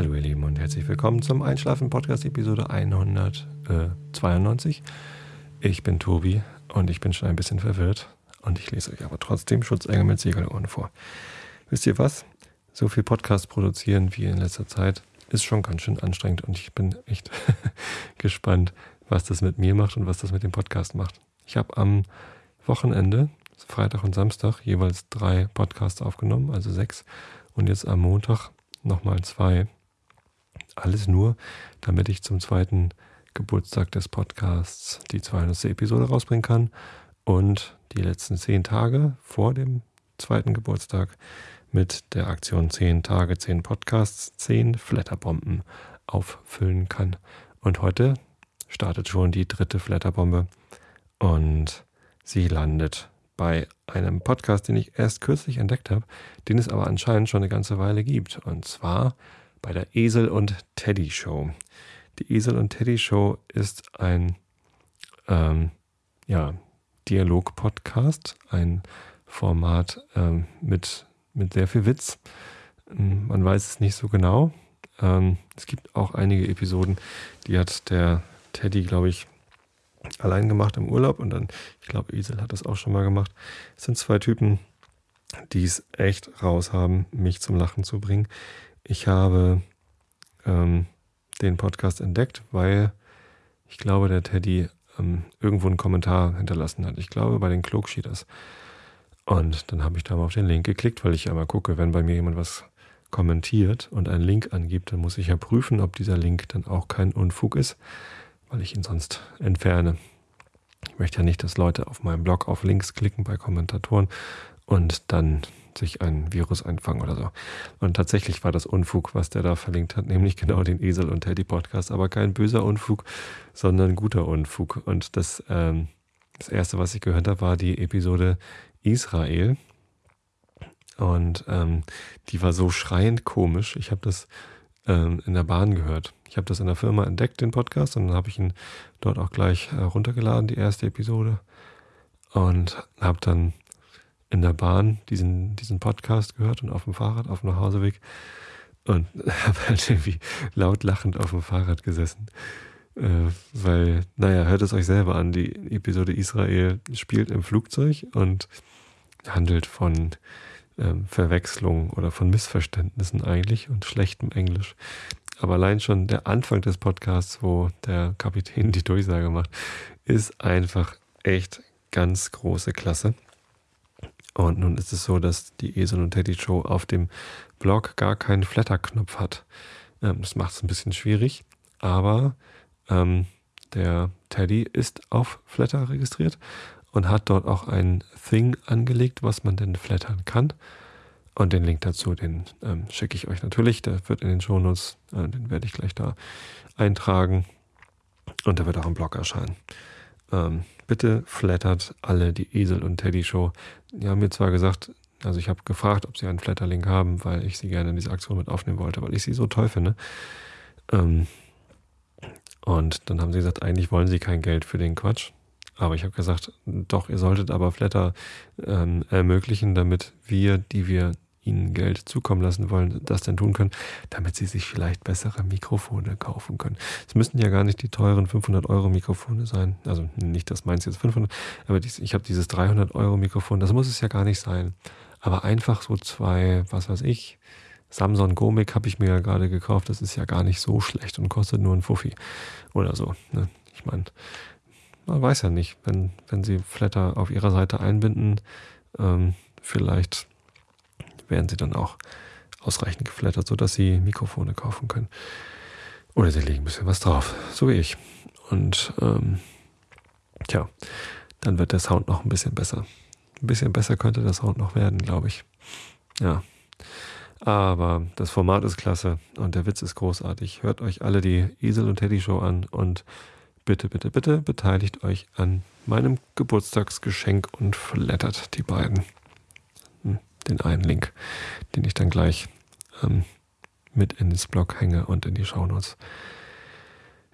Hallo ihr Lieben und herzlich willkommen zum Einschlafen Podcast Episode 192. Ich bin Tobi und ich bin schon ein bisschen verwirrt und ich lese euch aber trotzdem Schutzengel mit Segelohren vor. Wisst ihr was? So viel Podcast produzieren wie in letzter Zeit ist schon ganz schön anstrengend und ich bin echt gespannt, was das mit mir macht und was das mit dem Podcast macht. Ich habe am Wochenende, Freitag und Samstag, jeweils drei Podcasts aufgenommen, also sechs. Und jetzt am Montag nochmal zwei. Alles nur, damit ich zum zweiten Geburtstag des Podcasts die 200. Episode rausbringen kann und die letzten zehn Tage vor dem zweiten Geburtstag mit der Aktion 10 Tage, 10 Podcasts, 10 Flatterbomben auffüllen kann. Und heute startet schon die dritte Flatterbombe und sie landet bei einem Podcast, den ich erst kürzlich entdeckt habe, den es aber anscheinend schon eine ganze Weile gibt. Und zwar bei der Esel und Teddy Show. Die Esel und Teddy Show ist ein ähm, ja, Dialog-Podcast, ein Format ähm, mit, mit sehr viel Witz. Ähm, man weiß es nicht so genau. Ähm, es gibt auch einige Episoden, die hat der Teddy, glaube ich, allein gemacht im Urlaub und dann, ich glaube, Esel hat das auch schon mal gemacht. Es sind zwei Typen, die es echt raus haben, mich zum Lachen zu bringen. Ich habe ähm, den Podcast entdeckt, weil ich glaube, der Teddy ähm, irgendwo einen Kommentar hinterlassen hat. Ich glaube, bei den Klugschieders. Und dann habe ich da mal auf den Link geklickt, weil ich ja mal gucke, wenn bei mir jemand was kommentiert und einen Link angibt, dann muss ich ja prüfen, ob dieser Link dann auch kein Unfug ist weil ich ihn sonst entferne. Ich möchte ja nicht, dass Leute auf meinem Blog auf Links klicken bei Kommentatoren und dann sich ein Virus einfangen oder so. Und tatsächlich war das Unfug, was der da verlinkt hat, nämlich genau den Esel und Teddy Podcast, aber kein böser Unfug, sondern guter Unfug. Und das, ähm, das erste, was ich gehört habe, war die Episode Israel. Und ähm, die war so schreiend komisch. Ich habe das ähm, in der Bahn gehört. Ich habe das in der Firma entdeckt, den Podcast, und dann habe ich ihn dort auch gleich äh, runtergeladen, die erste Episode. Und habe dann in der Bahn diesen, diesen Podcast gehört und auf dem Fahrrad, auf dem Nachhauseweg. Und habe halt irgendwie laut lachend auf dem Fahrrad gesessen. Äh, weil, naja, hört es euch selber an. Die Episode Israel spielt im Flugzeug und handelt von ähm, Verwechslung oder von Missverständnissen eigentlich und schlechtem Englisch. Aber allein schon der Anfang des Podcasts, wo der Kapitän die Durchsage macht, ist einfach echt ganz große Klasse. Und nun ist es so, dass die Esel und Teddy Show auf dem Blog gar keinen Flatter-Knopf hat. Ähm, das macht es ein bisschen schwierig, aber ähm, der Teddy ist auf Flatter registriert und hat dort auch ein Thing angelegt, was man denn flattern kann. Und den Link dazu, den ähm, schicke ich euch natürlich. Der wird in den Shownotes, äh, den werde ich gleich da eintragen. Und der wird auch im Blog erscheinen. Ähm, bitte flattert alle die Esel und Teddy Show. Die haben mir zwar gesagt, also ich habe gefragt, ob sie einen Flatterlink haben, weil ich sie gerne in diese Aktion mit aufnehmen wollte, weil ich sie so toll finde. Ähm, und dann haben sie gesagt, eigentlich wollen sie kein Geld für den Quatsch. Aber ich habe gesagt, doch, ihr solltet aber Flatter ähm, ermöglichen, damit wir, die wir ihnen Geld zukommen lassen wollen, das denn tun können, damit sie sich vielleicht bessere Mikrofone kaufen können. Es müssten ja gar nicht die teuren 500 Euro Mikrofone sein. Also nicht, dass meins jetzt 500, aber ich habe dieses 300 Euro Mikrofon, das muss es ja gar nicht sein. Aber einfach so zwei, was weiß ich, Samsung Gomic habe ich mir ja gerade gekauft, das ist ja gar nicht so schlecht und kostet nur ein Fuffi oder so. Ne? Ich meine, man weiß ja nicht, wenn, wenn sie Flatter auf ihrer Seite einbinden, ähm, vielleicht werden sie dann auch ausreichend geflattert, sodass sie Mikrofone kaufen können. Oder sie legen ein bisschen was drauf, so wie ich. Und ähm, tja, dann wird der Sound noch ein bisschen besser. Ein bisschen besser könnte der Sound noch werden, glaube ich. Ja. Aber das Format ist klasse und der Witz ist großartig. Hört euch alle die Esel und Teddy Show an und bitte, bitte, bitte beteiligt euch an meinem Geburtstagsgeschenk und flattert die beiden. Den einen Link, den ich dann gleich ähm, mit ins Blog hänge und in die Shownotes.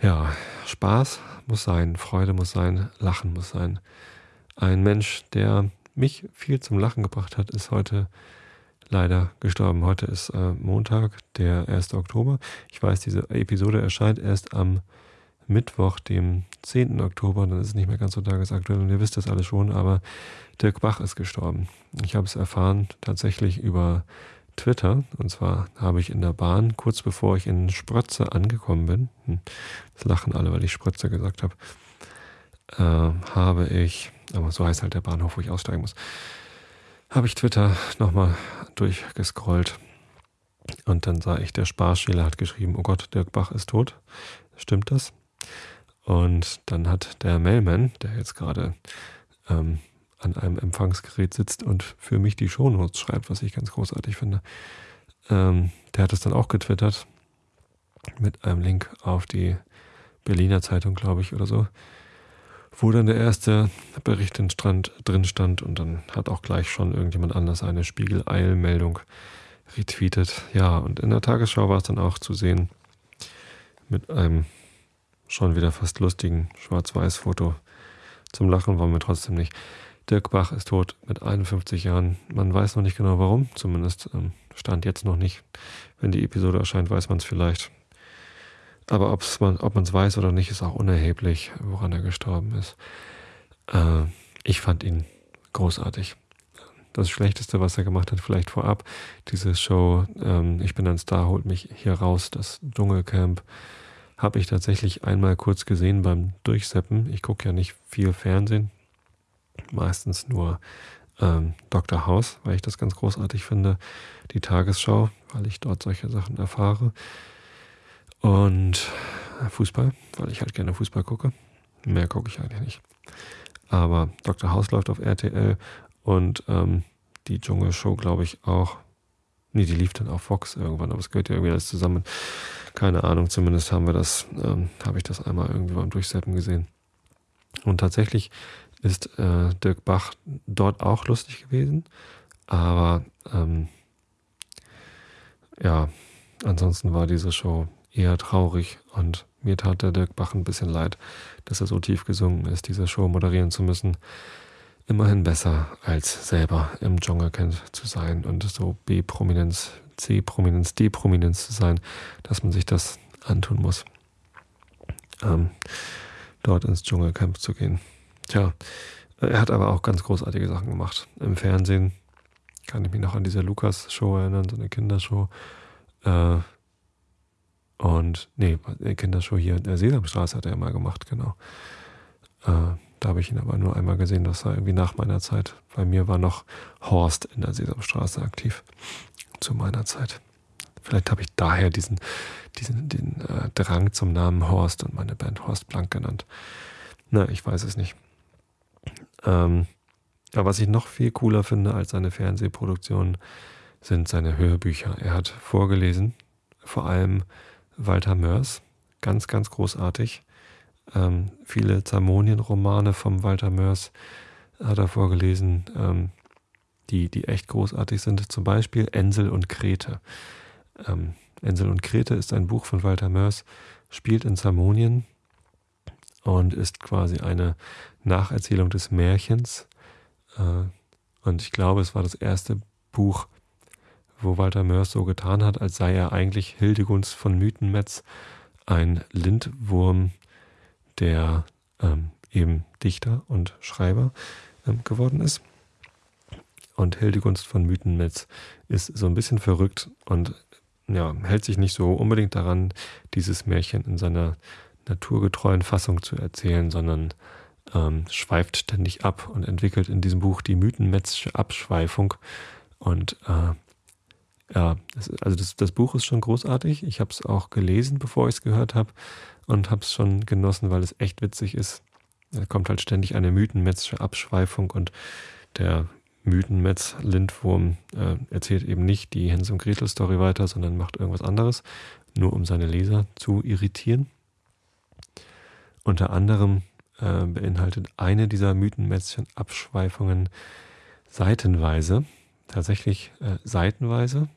Ja, Spaß muss sein, Freude muss sein, Lachen muss sein. Ein Mensch, der mich viel zum Lachen gebracht hat, ist heute leider gestorben. Heute ist äh, Montag, der 1. Oktober. Ich weiß, diese Episode erscheint erst am Mittwoch, dem 10. Oktober. Dann ist es nicht mehr ganz so tagesaktuell und ihr wisst das alle schon, aber Dirk Bach ist gestorben. Ich habe es erfahren tatsächlich über Twitter. Und zwar habe ich in der Bahn, kurz bevor ich in Sprötze angekommen bin, hm, das lachen alle, weil ich Sprötze gesagt habe, äh, habe ich, aber so heißt halt der Bahnhof, wo ich aussteigen muss, habe ich Twitter nochmal durchgescrollt. Und dann sah ich, der Sparschäler hat geschrieben, oh Gott, Dirk Bach ist tot. Stimmt das? Und dann hat der Mailman, der jetzt gerade ähm, an einem Empfangsgerät sitzt und für mich die Shownotes schreibt, was ich ganz großartig finde. Ähm, der hat es dann auch getwittert mit einem Link auf die Berliner Zeitung, glaube ich, oder so, wo dann der erste Bericht drin stand und dann hat auch gleich schon irgendjemand anders eine Spiegel-Eilmeldung retweetet. Ja, und in der Tagesschau war es dann auch zu sehen mit einem schon wieder fast lustigen Schwarz-Weiß-Foto. Zum Lachen waren wir trotzdem nicht. Dirk Bach ist tot mit 51 Jahren. Man weiß noch nicht genau warum, zumindest ähm, stand jetzt noch nicht. Wenn die Episode erscheint, weiß man es vielleicht. Aber ob's man, ob man es weiß oder nicht, ist auch unerheblich, woran er gestorben ist. Äh, ich fand ihn großartig. Das Schlechteste, was er gemacht hat, vielleicht vorab, diese Show ähm, Ich bin ein Star, holt mich hier raus, das Dschungelcamp, habe ich tatsächlich einmal kurz gesehen beim Durchseppen. Ich gucke ja nicht viel Fernsehen, meistens nur ähm, Dr. House, weil ich das ganz großartig finde, die Tagesschau, weil ich dort solche Sachen erfahre und Fußball, weil ich halt gerne Fußball gucke. Mehr gucke ich eigentlich nicht. Aber Dr. House läuft auf RTL und ähm, die Dschungelshow, glaube ich, auch. Nee, die lief dann auf Fox irgendwann, aber es gehört ja irgendwie alles zusammen. Keine Ahnung, zumindest haben wir das, ähm, habe ich das einmal irgendwie beim Durchseppen gesehen. Und tatsächlich ist äh, Dirk Bach dort auch lustig gewesen. Aber ähm, ja, ansonsten war diese Show eher traurig und mir tat der Dirk Bach ein bisschen leid, dass er so tief gesungen ist, diese Show moderieren zu müssen. Immerhin besser, als selber im Dschungelcamp zu sein und so B-Prominenz, C-Prominenz, D-Prominenz zu sein, dass man sich das antun muss, ähm, dort ins Dschungelcamp zu gehen. Tja, er hat aber auch ganz großartige Sachen gemacht. Im Fernsehen kann ich mich noch an diese Lukas-Show erinnern, so eine Kindershow. Äh, und, nee, eine Kindershow hier in der Sesamstraße hat er mal gemacht, genau. Äh, da habe ich ihn aber nur einmal gesehen, das war irgendwie nach meiner Zeit. Bei mir war noch Horst in der Sesamstraße aktiv. Zu meiner Zeit. Vielleicht habe ich daher diesen, diesen den, äh, Drang zum Namen Horst und meine Band Horst Blank genannt. Na, ich weiß es nicht. Ähm, aber was ich noch viel cooler finde als seine Fernsehproduktionen, sind seine Hörbücher. Er hat vorgelesen, vor allem Walter Mörs, ganz, ganz großartig. Ähm, viele Zamonien-Romane vom Walter Mörs hat er vorgelesen, ähm, die, die echt großartig sind. Zum Beispiel Ensel und Krete. Ähm, Ensel und Krete ist ein Buch von Walter Mörs, spielt in Zamonien und ist quasi eine Nacherzählung des Märchens. Äh, und ich glaube, es war das erste Buch, wo Walter Mörs so getan hat, als sei er eigentlich Hildegunst von Mythenmetz, ein Lindwurm, der ähm, eben Dichter und Schreiber ähm, geworden ist. Und Hildegunst von Mythenmetz ist so ein bisschen verrückt und ja, hält sich nicht so unbedingt daran, dieses Märchen in seiner naturgetreuen Fassung zu erzählen, sondern ähm, schweift ständig ab und entwickelt in diesem Buch die mythenmetzische Abschweifung. Und äh, ja, das, also das, das Buch ist schon großartig. Ich habe es auch gelesen, bevor ich es gehört habe und habe es schon genossen, weil es echt witzig ist. Da kommt halt ständig eine mythenmetzische Abschweifung und der Mythenmetz Lindwurm äh, erzählt eben nicht die Hänsel und Gretel Story weiter, sondern macht irgendwas anderes, nur um seine Leser zu irritieren. Unter anderem äh, beinhaltet eine dieser Mythenmätzchen Abschweifungen seitenweise, tatsächlich äh, seitenweise,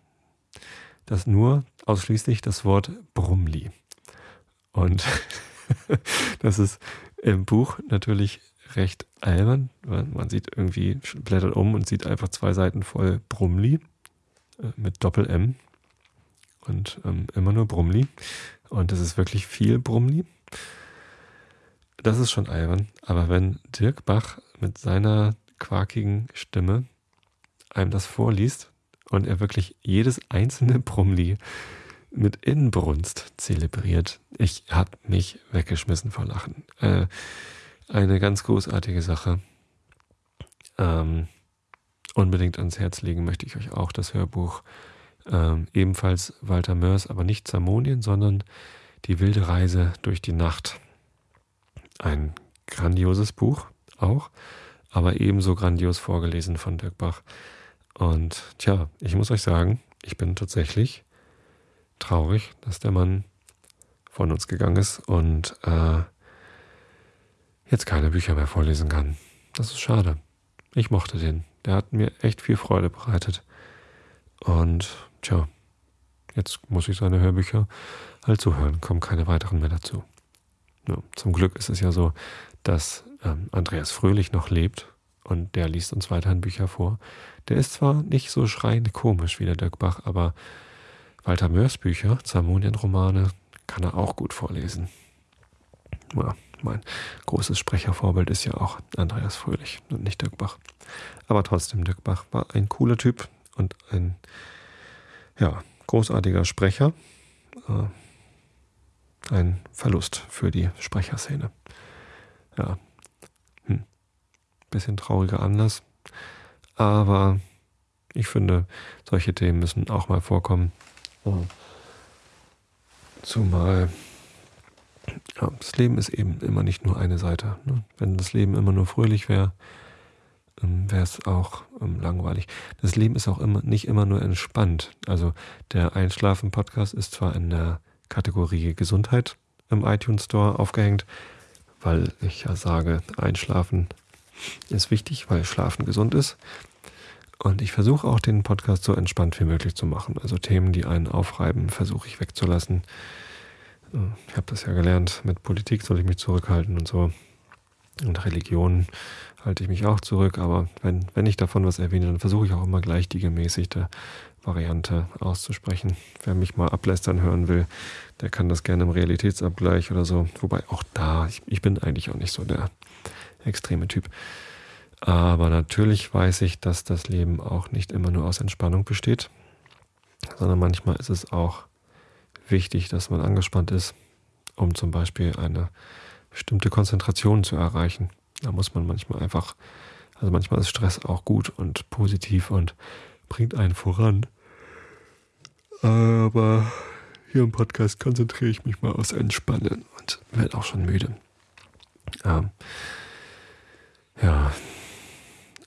das nur ausschließlich das Wort Brumli. Und das ist im Buch natürlich recht albern. Man sieht irgendwie, blättert um und sieht einfach zwei Seiten voll Brumli. äh, mit Doppel-M und ähm, immer nur Brumli. Und es ist wirklich viel Brumli. Das ist schon albern. Aber wenn Dirk Bach mit seiner quakigen Stimme einem das vorliest und er wirklich jedes einzelne Brumli mit Inbrunst zelebriert, ich habe mich weggeschmissen vor Lachen. Äh, eine ganz großartige Sache. Ähm, unbedingt ans Herz legen möchte ich euch auch das Hörbuch. Ähm, ebenfalls Walter Mörs, aber nicht Zamonien, sondern Die wilde Reise durch die Nacht. Ein grandioses Buch auch, aber ebenso grandios vorgelesen von Dirk Bach. Und tja, ich muss euch sagen, ich bin tatsächlich traurig, dass der Mann von uns gegangen ist und äh, jetzt keine Bücher mehr vorlesen kann. Das ist schade. Ich mochte den. Der hat mir echt viel Freude bereitet. Und tja, jetzt muss ich seine Hörbücher halt zuhören. Kommen keine weiteren mehr dazu. Ja, zum Glück ist es ja so, dass ähm, Andreas Fröhlich noch lebt und der liest uns weiterhin Bücher vor. Der ist zwar nicht so schreiend komisch wie der Dirk Bach, aber Walter Mörs Bücher, Zamonien-Romane, kann er auch gut vorlesen. Ja, mein großes Sprechervorbild ist ja auch Andreas Fröhlich und nicht Dirk Bach. Aber trotzdem, Dirk Bach war ein cooler Typ und ein ja, großartiger Sprecher. Äh, ein Verlust für die Sprecherszene. Ja. Bisschen trauriger Anlass. Aber ich finde, solche Themen müssen auch mal vorkommen. Zumal ja, das Leben ist eben immer nicht nur eine Seite. Ne? Wenn das Leben immer nur fröhlich wäre, ähm, wäre es auch ähm, langweilig. Das Leben ist auch immer nicht immer nur entspannt. Also der Einschlafen-Podcast ist zwar in der Kategorie Gesundheit im iTunes Store aufgehängt, weil ich ja sage, Einschlafen ist wichtig, weil Schlafen gesund ist. Und ich versuche auch den Podcast so entspannt wie möglich zu machen. Also Themen, die einen aufreiben, versuche ich wegzulassen. Ich habe das ja gelernt, mit Politik soll ich mich zurückhalten und so. Und Religion halte ich mich auch zurück, aber wenn, wenn ich davon was erwähne, dann versuche ich auch immer gleich die gemäßigte Variante auszusprechen. Wer mich mal ablästern hören will, der kann das gerne im Realitätsabgleich oder so. Wobei auch da, ich, ich bin eigentlich auch nicht so der extreme Typ. Aber natürlich weiß ich, dass das Leben auch nicht immer nur aus Entspannung besteht, sondern manchmal ist es auch wichtig, dass man angespannt ist, um zum Beispiel eine bestimmte Konzentration zu erreichen. Da muss man manchmal einfach, also manchmal ist Stress auch gut und positiv und bringt einen voran. Aber hier im Podcast konzentriere ich mich mal aufs Entspannen und werde auch schon müde. Ähm, ja,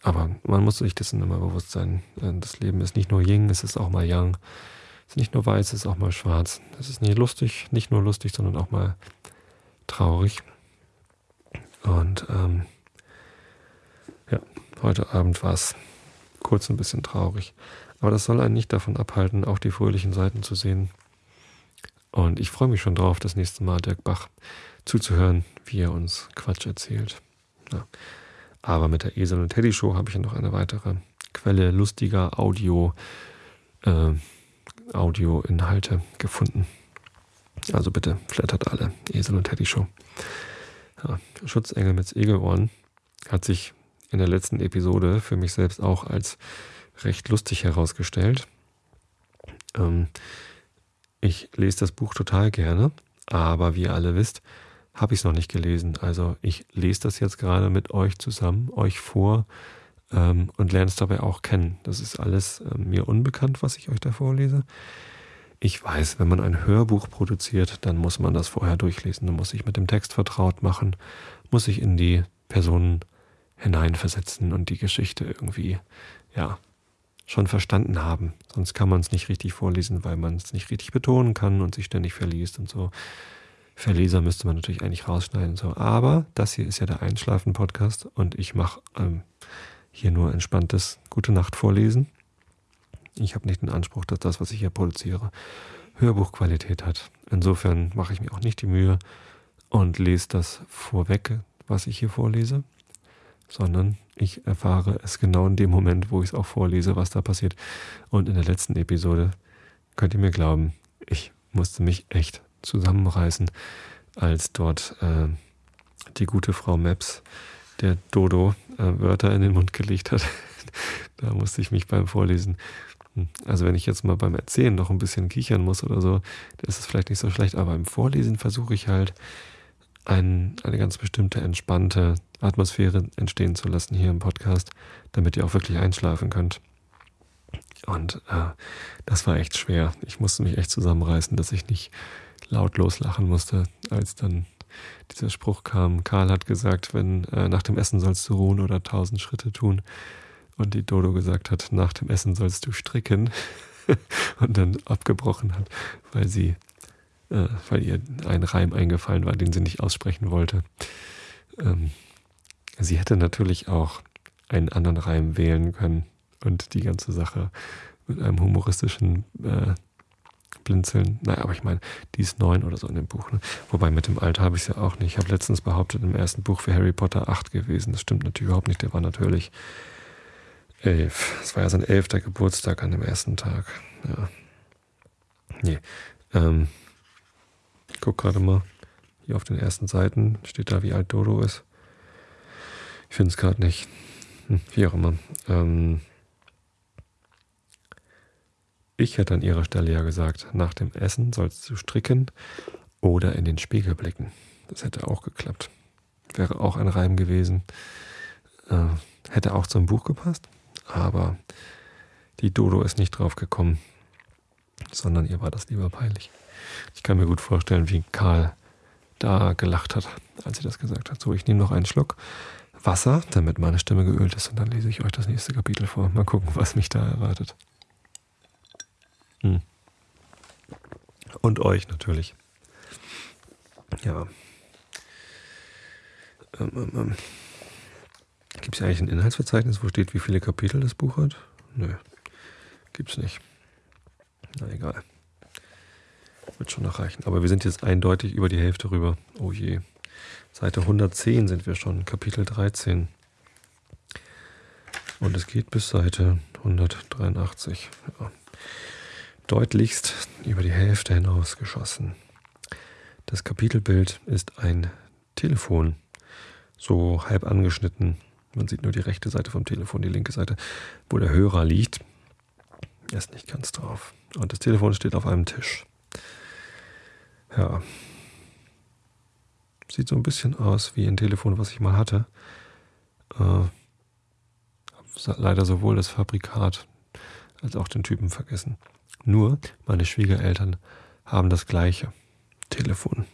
aber man muss sich dessen immer bewusst sein. Das Leben ist nicht nur Ying, es ist auch mal Yang ist nicht nur weiß, es ist auch mal schwarz. Es ist nicht lustig, nicht nur lustig, sondern auch mal traurig. Und ähm, ja, heute Abend war es kurz ein bisschen traurig. Aber das soll einen nicht davon abhalten, auch die fröhlichen Seiten zu sehen. Und ich freue mich schon drauf, das nächste Mal Dirk Bach zuzuhören, wie er uns Quatsch erzählt. Ja. Aber mit der Esel und Teddy Show habe ich ja noch eine weitere Quelle lustiger Audio. Äh, Audioinhalte gefunden. Also bitte flattert alle. Esel und Teddy Show. Ja, Schutzengel mit Egelohren hat sich in der letzten Episode für mich selbst auch als recht lustig herausgestellt. Ähm, ich lese das Buch total gerne, aber wie ihr alle wisst, habe ich es noch nicht gelesen. Also ich lese das jetzt gerade mit euch zusammen, euch vor ähm, und lerne es dabei auch kennen. Das ist alles äh, mir unbekannt, was ich euch da vorlese. Ich weiß, wenn man ein Hörbuch produziert, dann muss man das vorher durchlesen. Dann muss sich mit dem Text vertraut machen, muss sich in die Personen hineinversetzen und die Geschichte irgendwie, ja, schon verstanden haben. Sonst kann man es nicht richtig vorlesen, weil man es nicht richtig betonen kann und sich ständig verliest und so. Verleser müsste man natürlich eigentlich rausschneiden so. Aber das hier ist ja der Einschlafen-Podcast und ich mache ähm, hier nur entspanntes Gute Nacht vorlesen. Ich habe nicht den Anspruch, dass das, was ich hier produziere, Hörbuchqualität hat. Insofern mache ich mir auch nicht die Mühe und lese das vorweg, was ich hier vorlese, sondern ich erfahre es genau in dem Moment, wo ich es auch vorlese, was da passiert. Und in der letzten Episode, könnt ihr mir glauben, ich musste mich echt zusammenreißen, als dort äh, die gute Frau Maps der Dodo äh, Wörter in den Mund gelegt hat. da musste ich mich beim Vorlesen. Hm, also wenn ich jetzt mal beim Erzählen noch ein bisschen kichern muss oder so, dann ist es vielleicht nicht so schlecht, aber im Vorlesen versuche ich halt ein, eine ganz bestimmte entspannte Atmosphäre entstehen zu lassen hier im Podcast, damit ihr auch wirklich einschlafen könnt. Und äh, das war echt schwer. Ich musste mich echt zusammenreißen, dass ich nicht lautlos lachen musste, als dann dieser Spruch kam. Karl hat gesagt, wenn äh, nach dem Essen sollst du ruhen oder tausend Schritte tun. Und die Dodo gesagt hat, nach dem Essen sollst du stricken. und dann abgebrochen hat, weil sie, äh, weil ihr ein Reim eingefallen war, den sie nicht aussprechen wollte. Ähm, sie hätte natürlich auch einen anderen Reim wählen können und die ganze Sache mit einem humoristischen äh, Blinzeln. Naja, aber ich meine, die ist neun oder so in dem Buch. Ne? Wobei mit dem Alter habe ich es ja auch nicht. Ich habe letztens behauptet, im ersten Buch für Harry Potter acht gewesen. Das stimmt natürlich überhaupt nicht. Der war natürlich elf. Es war ja sein elfter Geburtstag an dem ersten Tag. Ja. Nee. Ähm, ich guck gerade mal. Hier auf den ersten Seiten steht da, wie alt Dodo ist. Ich finde es gerade nicht. Hm, wie auch immer. Ähm, ich hätte an ihrer Stelle ja gesagt, nach dem Essen sollst du stricken oder in den Spiegel blicken. Das hätte auch geklappt. Wäre auch ein Reim gewesen. Äh, hätte auch zum Buch gepasst, aber die Dodo ist nicht drauf gekommen, sondern ihr war das lieber peinlich. Ich kann mir gut vorstellen, wie Karl da gelacht hat, als sie das gesagt hat. So, ich nehme noch einen Schluck Wasser, damit meine Stimme geölt ist und dann lese ich euch das nächste Kapitel vor. Mal gucken, was mich da erwartet. Hm. Und euch natürlich. Ja. Ähm, ähm, ähm. Gibt es eigentlich ein Inhaltsverzeichnis, wo steht, wie viele Kapitel das Buch hat? Nö. Gibt's nicht. Na egal. Wird schon noch reichen. Aber wir sind jetzt eindeutig über die Hälfte rüber. Oh je. Seite 110 sind wir schon, Kapitel 13. Und es geht bis Seite 183. Ja deutlichst über die Hälfte hinaus geschossen. Das Kapitelbild ist ein Telefon, so halb angeschnitten. Man sieht nur die rechte Seite vom Telefon, die linke Seite, wo der Hörer liegt. Er ist nicht ganz drauf. Und das Telefon steht auf einem Tisch. Ja. Sieht so ein bisschen aus wie ein Telefon, was ich mal hatte. Äh, leider sowohl das Fabrikat als auch den Typen vergessen. Nur meine Schwiegereltern haben das gleiche Telefon.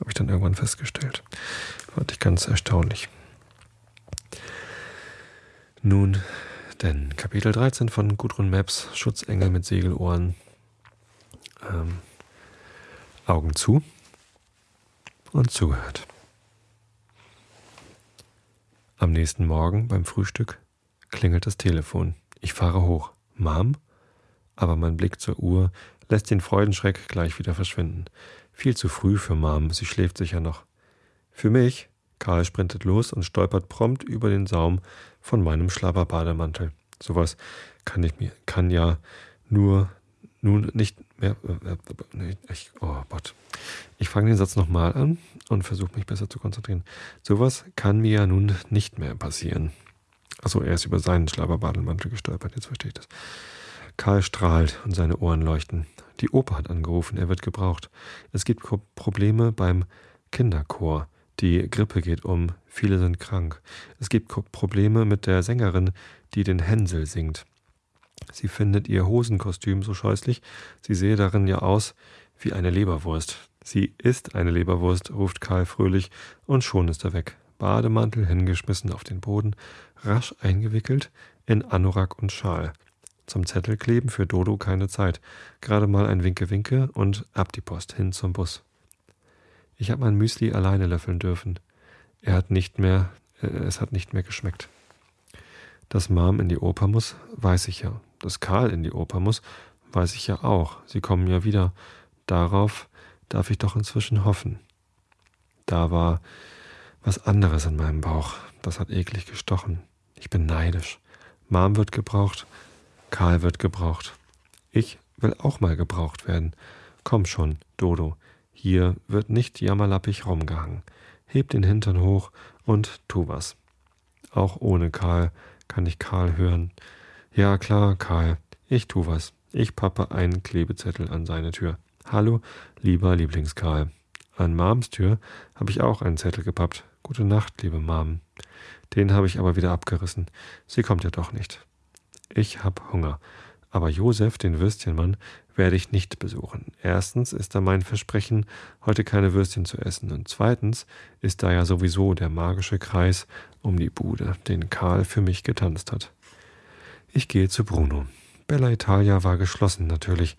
Habe ich dann irgendwann festgestellt. Fand ich ganz erstaunlich. Nun, denn Kapitel 13 von Gudrun Maps, Schutzengel mit Segelohren. Ähm, Augen zu und zugehört. Am nächsten Morgen beim Frühstück klingelt das Telefon. Ich fahre hoch. Mom? Aber mein Blick zur Uhr lässt den Freudenschreck gleich wieder verschwinden. Viel zu früh für Mom, sie schläft sicher noch. Für mich, Karl sprintet los und stolpert prompt über den Saum von meinem Schlabberbademantel. Sowas kann ich mir, kann ja nur nun nicht mehr. Äh, äh, ich, oh Gott. Ich fange den Satz nochmal an und versuche mich besser zu konzentrieren. Sowas kann mir ja nun nicht mehr passieren. Achso, er ist über seinen Schlabberbademantel gestolpert, jetzt verstehe ich das. Karl strahlt und seine Ohren leuchten. Die Oper hat angerufen, er wird gebraucht. Es gibt Probleme beim Kinderchor. Die Grippe geht um, viele sind krank. Es gibt Probleme mit der Sängerin, die den Hänsel singt. Sie findet ihr Hosenkostüm so scheußlich, sie sehe darin ja aus wie eine Leberwurst. Sie ist eine Leberwurst, ruft Karl fröhlich, und schon ist er weg. Bademantel hingeschmissen auf den Boden, rasch eingewickelt in Anorak und Schal. Zum Zettel kleben für Dodo keine Zeit. Gerade mal ein Winke-Winke und ab die Post hin zum Bus. Ich habe mein Müsli alleine löffeln dürfen. Er hat nicht mehr, äh, es hat nicht mehr geschmeckt. Dass Mom in die Oper muss, weiß ich ja. Dass Karl in die Oper muss, weiß ich ja auch. Sie kommen ja wieder. Darauf darf ich doch inzwischen hoffen. Da war was anderes in meinem Bauch. das hat eklig gestochen. Ich bin neidisch. Mom wird gebraucht, Karl wird gebraucht. Ich will auch mal gebraucht werden. Komm schon, Dodo, hier wird nicht jammerlappig rumgehangen. Heb den Hintern hoch und tu was. Auch ohne Karl kann ich Karl hören. Ja klar, Karl, ich tu was. Ich pappe einen Klebezettel an seine Tür. Hallo, lieber Lieblingskarl. An Mams Tür habe ich auch einen Zettel gepappt. Gute Nacht, liebe Mom. Den habe ich aber wieder abgerissen. Sie kommt ja doch nicht. Ich hab Hunger. Aber Josef, den Würstchenmann, werde ich nicht besuchen. Erstens ist da mein Versprechen, heute keine Würstchen zu essen. Und zweitens ist da ja sowieso der magische Kreis um die Bude, den Karl für mich getanzt hat. Ich gehe zu Bruno. Bella Italia war geschlossen natürlich,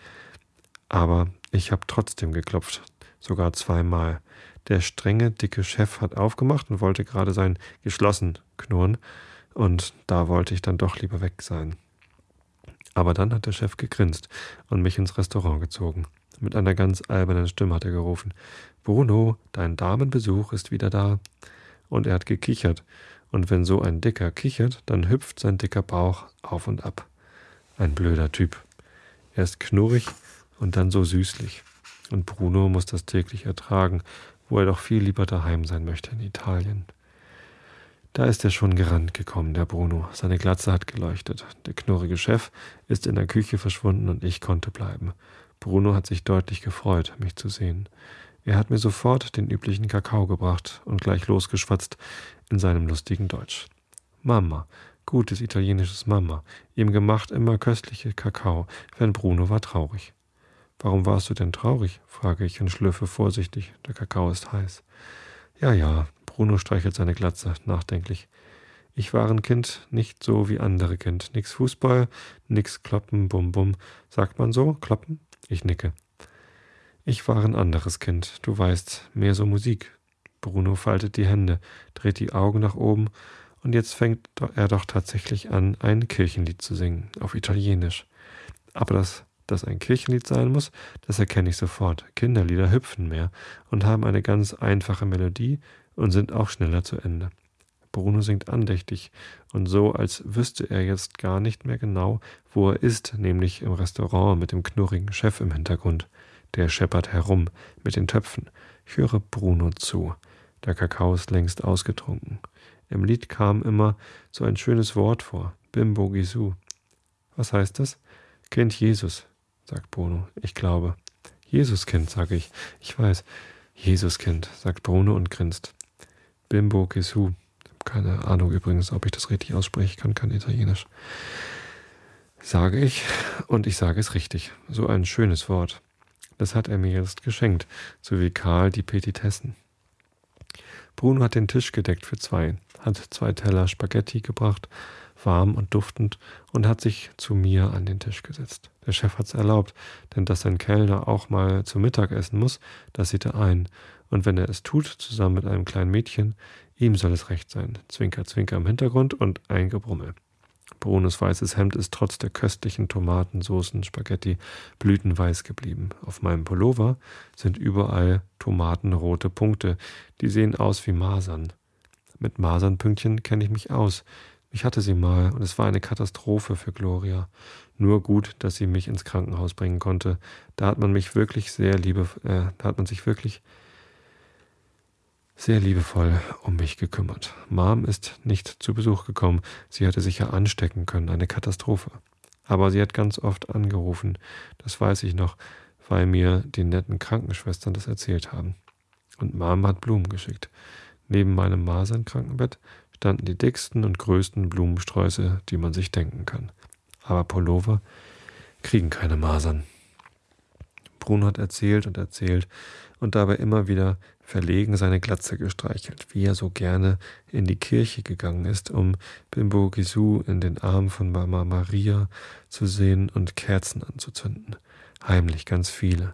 aber ich habe trotzdem geklopft, sogar zweimal. Der strenge, dicke Chef hat aufgemacht und wollte gerade sein geschlossen knurren, und da wollte ich dann doch lieber weg sein. Aber dann hat der Chef gegrinst und mich ins Restaurant gezogen. Mit einer ganz albernen Stimme hat er gerufen: Bruno, dein Damenbesuch ist wieder da. Und er hat gekichert. Und wenn so ein Dicker kichert, dann hüpft sein dicker Bauch auf und ab. Ein blöder Typ. Erst knurrig und dann so süßlich. Und Bruno muss das täglich ertragen, wo er doch viel lieber daheim sein möchte in Italien. Da ist er schon gerannt gekommen, der Bruno. Seine Glatze hat geleuchtet. Der knurrige Chef ist in der Küche verschwunden und ich konnte bleiben. Bruno hat sich deutlich gefreut, mich zu sehen. Er hat mir sofort den üblichen Kakao gebracht und gleich losgeschwatzt in seinem lustigen Deutsch. Mama, gutes italienisches Mama, ihm gemacht immer köstliche Kakao, wenn Bruno war traurig. Warum warst du denn traurig? frage ich und schlürfe vorsichtig. Der Kakao ist heiß. Ja, ja, Bruno streichelt seine Glatze, nachdenklich. Ich war ein Kind, nicht so wie andere Kind. Nix Fußball, nix Kloppen, Bum Bum. Sagt man so? Kloppen? Ich nicke. Ich war ein anderes Kind, du weißt, mehr so Musik. Bruno faltet die Hände, dreht die Augen nach oben, und jetzt fängt er doch tatsächlich an, ein Kirchenlied zu singen, auf Italienisch. Aber das dass ein Kirchenlied sein muss, das erkenne ich sofort. Kinderlieder hüpfen mehr und haben eine ganz einfache Melodie und sind auch schneller zu Ende. Bruno singt andächtig und so, als wüsste er jetzt gar nicht mehr genau, wo er ist, nämlich im Restaurant mit dem knurrigen Chef im Hintergrund. Der scheppert herum mit den Töpfen. Ich höre Bruno zu. Der Kakao ist längst ausgetrunken. Im Lied kam immer so ein schönes Wort vor. Bimbo Gisu. Was heißt das? Kind Jesus, sagt Bruno. Ich glaube. Jesuskind, sage ich. Ich weiß. Jesuskind, sagt Bruno und grinst. Bimbo Gesu. Keine Ahnung übrigens, ob ich das richtig ausspreche. Ich kann kein Italienisch. Sage ich, und ich sage es richtig. So ein schönes Wort. Das hat er mir jetzt geschenkt, so wie Karl die Petitessen. Bruno hat den Tisch gedeckt für zwei, hat zwei Teller Spaghetti gebracht, warm und duftend, und hat sich zu mir an den Tisch gesetzt. Der Chef hat's erlaubt, denn dass ein Kellner auch mal zu Mittag essen muss, das sieht er ein, und wenn er es tut, zusammen mit einem kleinen Mädchen, ihm soll es recht sein. Zwinker, zwinker im Hintergrund und ein Gebrummel. Brunos weißes Hemd ist trotz der köstlichen Tomatensoßen, Spaghetti blütenweiß geblieben. Auf meinem Pullover sind überall tomatenrote Punkte, die sehen aus wie Masern. Mit Masernpünktchen kenne ich mich aus. Ich hatte sie mal und es war eine Katastrophe für Gloria. Nur gut, dass sie mich ins Krankenhaus bringen konnte. Da hat man mich wirklich sehr liebe, äh, da hat man sich wirklich sehr liebevoll um mich gekümmert. Mom ist nicht zu Besuch gekommen. Sie hätte sich ja anstecken können. Eine Katastrophe. Aber sie hat ganz oft angerufen. Das weiß ich noch, weil mir die netten Krankenschwestern das erzählt haben. Und Mom hat Blumen geschickt. Neben meinem Masernkrankenbett standen die dicksten und größten Blumensträuße, die man sich denken kann. Aber Pullover kriegen keine Masern. Bruno hat erzählt und erzählt und dabei immer wieder verlegen seine Glatze gestreichelt, wie er so gerne in die Kirche gegangen ist, um Bimbo Gisu in den Arm von Mama Maria zu sehen und Kerzen anzuzünden. Heimlich ganz viele.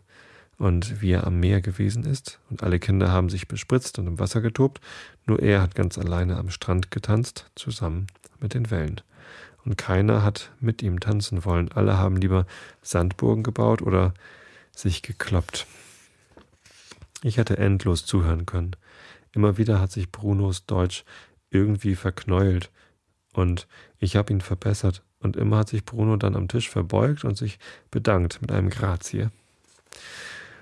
Und wie er am Meer gewesen ist, und alle Kinder haben sich bespritzt und im Wasser getobt, nur er hat ganz alleine am Strand getanzt, zusammen mit den Wellen. Und keiner hat mit ihm tanzen wollen. Alle haben lieber Sandburgen gebaut oder sich gekloppt. Ich hätte endlos zuhören können. Immer wieder hat sich Brunos Deutsch irgendwie verknäult. Und ich habe ihn verbessert. Und immer hat sich Bruno dann am Tisch verbeugt und sich bedankt mit einem Grazie.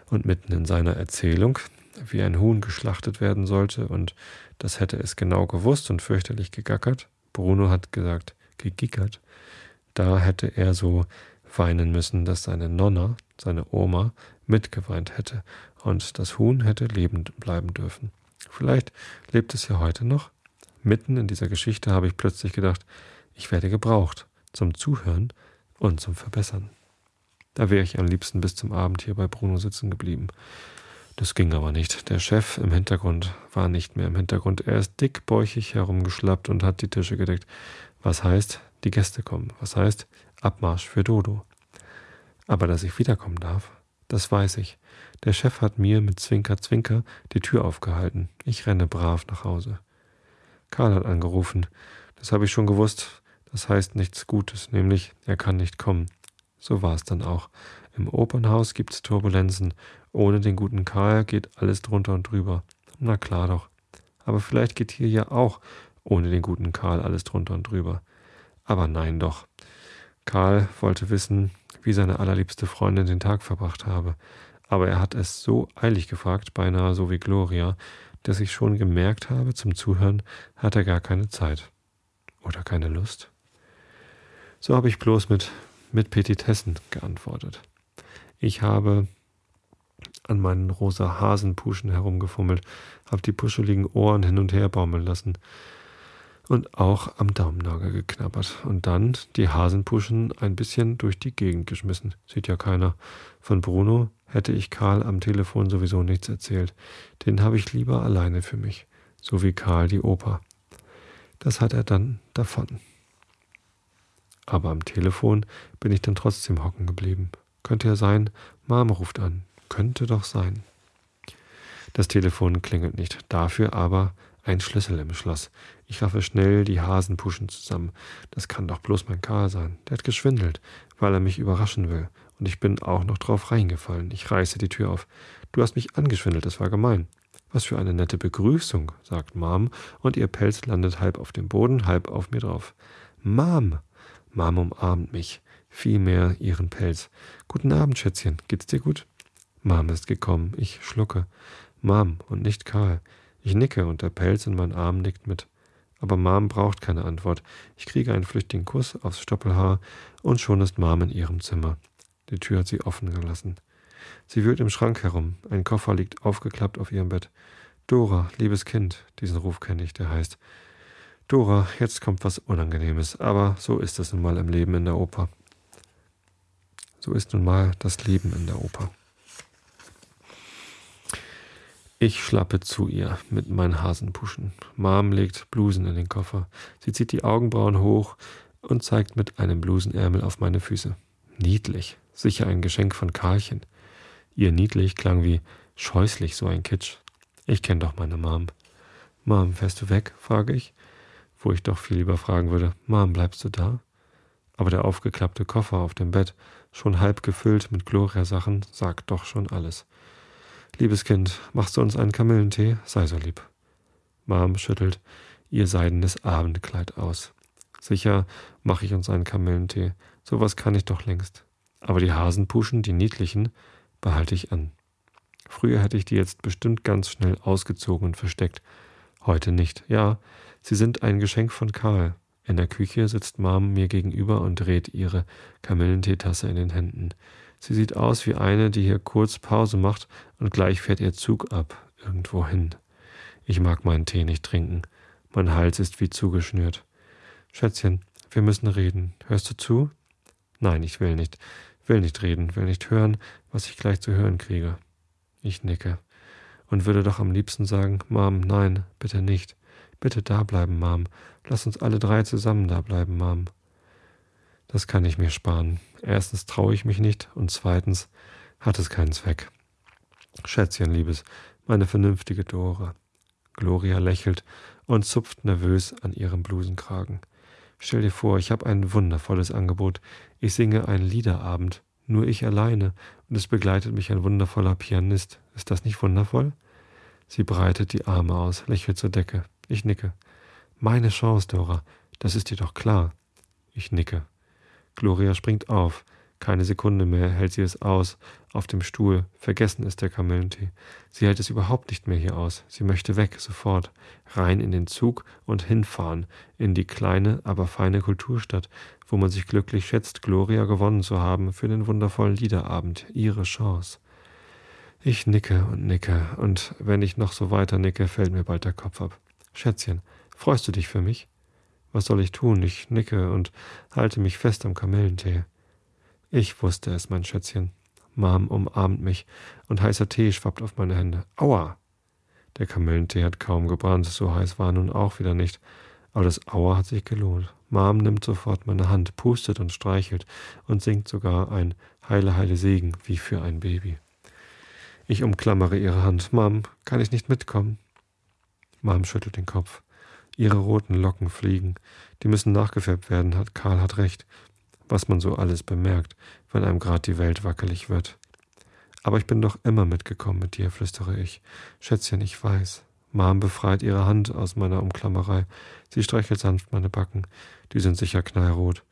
Und mitten in seiner Erzählung, wie ein Huhn geschlachtet werden sollte, und das hätte es genau gewusst und fürchterlich gegackert, Bruno hat gesagt, gegickert, da hätte er so weinen müssen, dass seine Nonna, seine Oma, mitgeweint hätte und das Huhn hätte lebend bleiben dürfen. Vielleicht lebt es ja heute noch. Mitten in dieser Geschichte habe ich plötzlich gedacht, ich werde gebraucht zum Zuhören und zum Verbessern. Da wäre ich am liebsten bis zum Abend hier bei Bruno sitzen geblieben. Das ging aber nicht. Der Chef im Hintergrund war nicht mehr im Hintergrund. Er ist dickbäuchig herumgeschlappt und hat die Tische gedeckt. Was heißt, die Gäste kommen. Was heißt, Abmarsch für Dodo. Aber dass ich wiederkommen darf, das weiß ich. Der Chef hat mir mit Zwinker Zwinker die Tür aufgehalten. Ich renne brav nach Hause. Karl hat angerufen. Das habe ich schon gewusst. Das heißt nichts Gutes, nämlich er kann nicht kommen. So war es dann auch. Im Opernhaus gibt's Turbulenzen. Ohne den guten Karl geht alles drunter und drüber. Na klar doch. Aber vielleicht geht hier ja auch ohne den guten Karl alles drunter und drüber. Aber nein doch. Karl wollte wissen, wie seine allerliebste Freundin den Tag verbracht habe. Aber er hat es so eilig gefragt, beinahe so wie Gloria, dass ich schon gemerkt habe, zum Zuhören hat er gar keine Zeit. Oder keine Lust. So habe ich bloß mit, mit Petitessen geantwortet. Ich habe an meinen rosa Hasenpuschen herumgefummelt, habe die puscheligen Ohren hin und her baumeln lassen und auch am Daumennagel geknabbert und dann die Hasenpuschen ein bisschen durch die Gegend geschmissen. Sieht ja keiner. Von Bruno hätte ich Karl am Telefon sowieso nichts erzählt. Den habe ich lieber alleine für mich, so wie Karl die Oper. Das hat er dann davon. Aber am Telefon bin ich dann trotzdem hocken geblieben. Könnte ja sein, Mom ruft an. Könnte doch sein. Das Telefon klingelt nicht, dafür aber ein Schlüssel im Schloss. Ich raffe schnell die Hasenpuschen zusammen. Das kann doch bloß mein Karl sein. Der hat geschwindelt, weil er mich überraschen will. Und ich bin auch noch drauf reingefallen. Ich reiße die Tür auf. Du hast mich angeschwindelt, das war gemein. Was für eine nette Begrüßung, sagt Mom, und ihr Pelz landet halb auf dem Boden, halb auf mir drauf. Mom! Mom umarmt mich, vielmehr ihren Pelz. Guten Abend, Schätzchen. Geht's dir gut? Mom ist gekommen. Ich schlucke. Mom und nicht Karl. Ich nicke und der Pelz in meinen Arm nickt mit. Aber Mom braucht keine Antwort. Ich kriege einen flüchtigen Kuss aufs Stoppelhaar und schon ist Mom in ihrem Zimmer. Die Tür hat sie offen gelassen. Sie wühlt im Schrank herum. Ein Koffer liegt aufgeklappt auf ihrem Bett. Dora, liebes Kind, diesen Ruf kenne ich, der heißt. Dora, jetzt kommt was Unangenehmes, aber so ist es nun mal im Leben in der Oper. So ist nun mal das Leben in der Oper. Ich schlappe zu ihr mit meinen Hasenpuschen. Mom legt Blusen in den Koffer. Sie zieht die Augenbrauen hoch und zeigt mit einem Blusenärmel auf meine Füße. Niedlich, sicher ein Geschenk von Karlchen. Ihr niedlich klang wie scheußlich so ein Kitsch. Ich kenne doch meine Mom. Mom, fährst du weg? frage ich, wo ich doch viel lieber fragen würde. Mom, bleibst du da? Aber der aufgeklappte Koffer auf dem Bett, schon halb gefüllt mit Gloria-Sachen, sagt doch schon alles. Liebes Kind, machst du uns einen Kamillentee? Sei so lieb. Mom schüttelt ihr seidenes Abendkleid aus. Sicher mache ich uns einen Kamillentee. Sowas kann ich doch längst. Aber die Hasenpuschen, die niedlichen, behalte ich an. Früher hätte ich die jetzt bestimmt ganz schnell ausgezogen und versteckt. Heute nicht. Ja, sie sind ein Geschenk von Karl. In der Küche sitzt Mom mir gegenüber und dreht ihre Kamillenteetasse in den Händen. Sie sieht aus wie eine, die hier kurz Pause macht und gleich fährt ihr Zug ab, irgendwo hin. Ich mag meinen Tee nicht trinken. Mein Hals ist wie zugeschnürt. Schätzchen, wir müssen reden. Hörst du zu? Nein, ich will nicht. Will nicht reden, will nicht hören, was ich gleich zu hören kriege. Ich nicke und würde doch am liebsten sagen, Mom, nein, bitte nicht. Bitte da bleiben, Mom. Lass uns alle drei zusammen da bleiben, Mom. Das kann ich mir sparen. Erstens traue ich mich nicht und zweitens hat es keinen Zweck. Schätzchen, Liebes, meine vernünftige Dora. Gloria lächelt und zupft nervös an ihrem Blusenkragen. Stell dir vor, ich habe ein wundervolles Angebot. Ich singe einen Liederabend, nur ich alleine, und es begleitet mich ein wundervoller Pianist. Ist das nicht wundervoll? Sie breitet die Arme aus, lächelt zur Decke. Ich nicke. Meine Chance, Dora. Das ist dir doch klar. Ich nicke. Gloria springt auf. Keine Sekunde mehr hält sie es aus. Auf dem Stuhl. Vergessen ist der Kamillentee. Sie hält es überhaupt nicht mehr hier aus. Sie möchte weg, sofort. Rein in den Zug und hinfahren. In die kleine, aber feine Kulturstadt, wo man sich glücklich schätzt, Gloria gewonnen zu haben für den wundervollen Liederabend. Ihre Chance. Ich nicke und nicke, und wenn ich noch so weiter nicke, fällt mir bald der Kopf ab. Schätzchen, freust du dich für mich? Was soll ich tun? Ich nicke und halte mich fest am Kamillentee. Ich wusste es, mein Schätzchen. Mom umarmt mich und heißer Tee schwappt auf meine Hände. Aua! Der Kamillentee hat kaum gebrannt, so heiß war nun auch wieder nicht. Aber das Aua hat sich gelohnt. Mom nimmt sofort meine Hand, pustet und streichelt und singt sogar ein Heile, Heile Segen wie für ein Baby. Ich umklammere ihre Hand. Mom, kann ich nicht mitkommen? Mom schüttelt den Kopf. Ihre roten Locken fliegen. Die müssen nachgefärbt werden, hat Karl hat recht was man so alles bemerkt, wenn einem grad die Welt wackelig wird. Aber ich bin doch immer mitgekommen mit dir, flüstere ich. Schätzchen, ich weiß. Mom befreit ihre Hand aus meiner Umklammerei. Sie streichelt sanft meine Backen. Die sind sicher knallrot.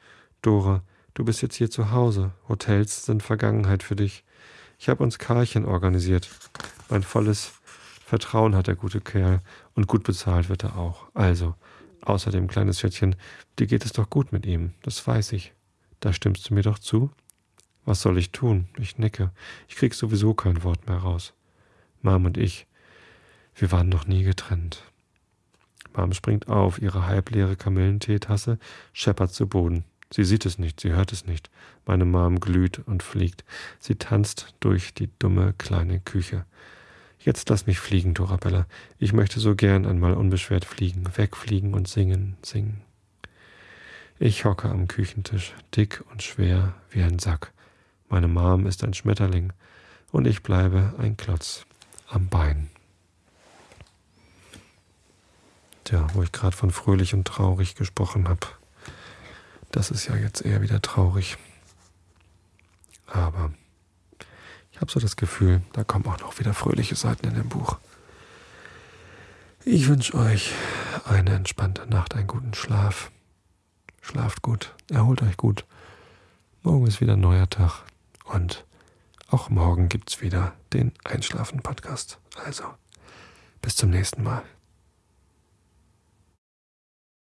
Dora, du bist jetzt hier zu Hause. Hotels sind Vergangenheit für dich. Ich habe uns Karlchen organisiert. Mein volles Vertrauen hat der gute Kerl und gut bezahlt wird er auch. Also, außerdem, kleines Schätzchen, dir geht es doch gut mit ihm, das weiß ich. Da stimmst du mir doch zu? Was soll ich tun? Ich nicke. Ich krieg sowieso kein Wort mehr raus. Mom und ich, wir waren noch nie getrennt. Mom springt auf, ihre halbleere Kamillenteetasse scheppert zu Boden. Sie sieht es nicht, sie hört es nicht. Meine Mom glüht und fliegt. Sie tanzt durch die dumme kleine Küche. Jetzt lass mich fliegen, Dorabella. Ich möchte so gern einmal unbeschwert fliegen, wegfliegen und singen, singen. Ich hocke am Küchentisch, dick und schwer wie ein Sack. Meine Mom ist ein Schmetterling und ich bleibe ein Klotz am Bein. Tja, wo ich gerade von fröhlich und traurig gesprochen habe. Das ist ja jetzt eher wieder traurig. Aber habe so das Gefühl, da kommen auch noch wieder fröhliche Seiten in dem Buch. Ich wünsche euch eine entspannte Nacht, einen guten Schlaf. Schlaft gut, erholt euch gut. Morgen ist wieder ein neuer Tag und auch morgen gibt's wieder den Einschlafen-Podcast. Also, bis zum nächsten Mal.